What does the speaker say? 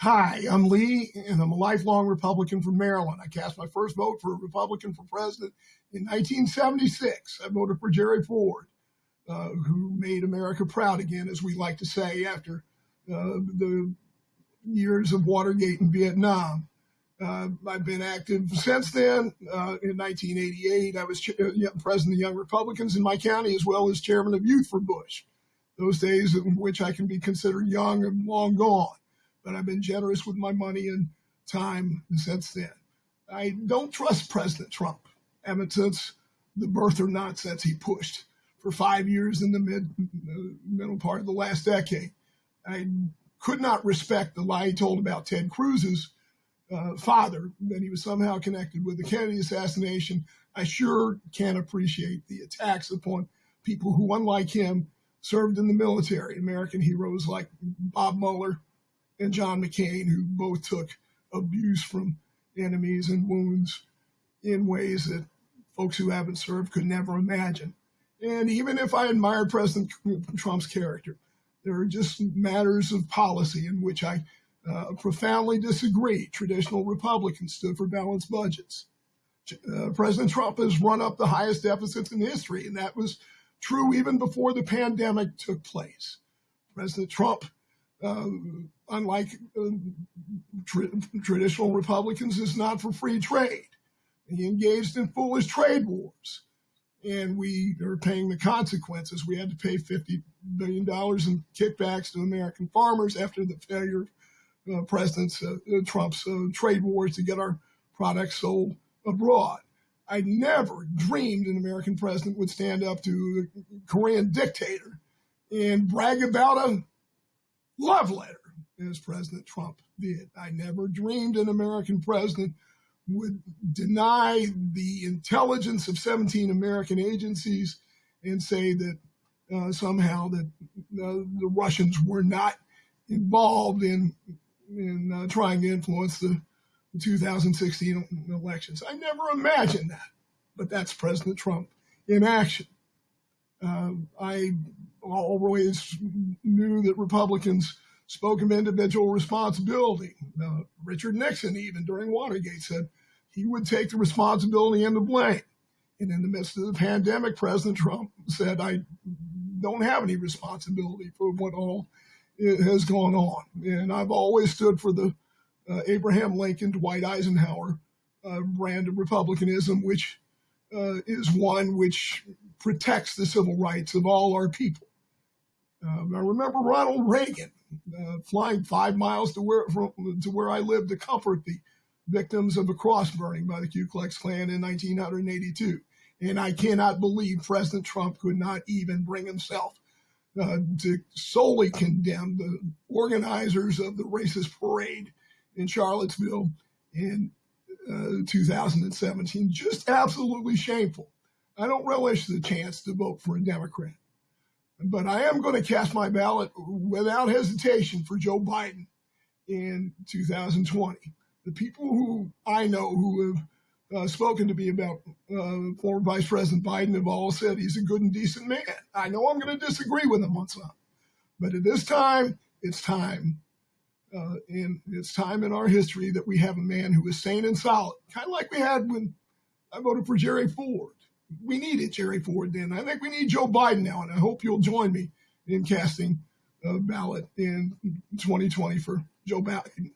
Hi, I'm Lee, and I'm a lifelong Republican from Maryland. I cast my first vote for a Republican for president in 1976. I voted for Jerry Ford, uh, who made America proud again, as we like to say, after uh, the years of Watergate and Vietnam. Uh, I've been active since then. Uh, in 1988, I was president of Young Republicans in my county, as well as chairman of Youth for Bush. Those days in which I can be considered young and long gone but I've been generous with my money and time since then. I don't trust President Trump ever since the birther nonsense he pushed for five years in the mid middle part of the last decade. I could not respect the lie he told about Ted Cruz's uh, father, that he was somehow connected with the Kennedy assassination. I sure can't appreciate the attacks upon people who, unlike him, served in the military, American heroes like Bob Mueller, and John McCain, who both took abuse from enemies and wounds in ways that folks who haven't served could never imagine. And even if I admire President Trump's character, there are just matters of policy in which I uh, profoundly disagree. Traditional Republicans stood for balanced budgets. Uh, President Trump has run up the highest deficits in history, and that was true even before the pandemic took place. President Trump um, unlike uh, tra- traditional Republicans, is not for free trade. He engaged in foolish trade wars, and we are paying the consequences. We had to pay $50 billion in kickbacks to American farmers after the failure of uh, President uh, Trump's uh, trade wars to get our products sold abroad. I never dreamed an American president would stand up to a Korean dictator and brag about a love letter as President Trump did. I never dreamed an American president would deny the intelligence of 17 American agencies and say that uh, somehow that uh, the Russians were not involved in in uh, trying to influence the, the 2016 elections. I never imagined that, but that's President Trump in action. Uh, I always knew that Republicans spoke of individual responsibility. Richard Nixon, even during Watergate, said he would take the responsibility and the blame. And in the midst of the pandemic, President Trump said, I don't have any responsibility for what all has gone on. And I've always stood for the uh, Abraham Lincoln, Dwight Eisenhower uh, brand of republicanism, which uh, is one which protects the civil rights of all our people. Um, I remember Ronald Reagan uh, flying five miles to where from, to where I lived to comfort the victims of a cross burning by the Ku Klux Klan in 1982. And I cannot believe President Trump could not even bring himself uh, to solely condemn the organizers of the racist parade in Charlottesville in uh, 2017. Just absolutely shameful. I don't relish the chance to vote for a Democrat. But I am going to cast my ballot without hesitation for Joe Biden in 2020. The people who I know who have uh, spoken to me about uh, former Vice President Biden have all said he's a good and decent man. I know I'm going to disagree with him on some, but at this time, it's time. Uh, and it's time in our history that we have a man who is sane and solid, kind of like we had when I voted for Jerry Ford we needed Jerry Ford then. I think we need Joe Biden now, and I hope you'll join me in casting a ballot in 2020 for Joe Biden.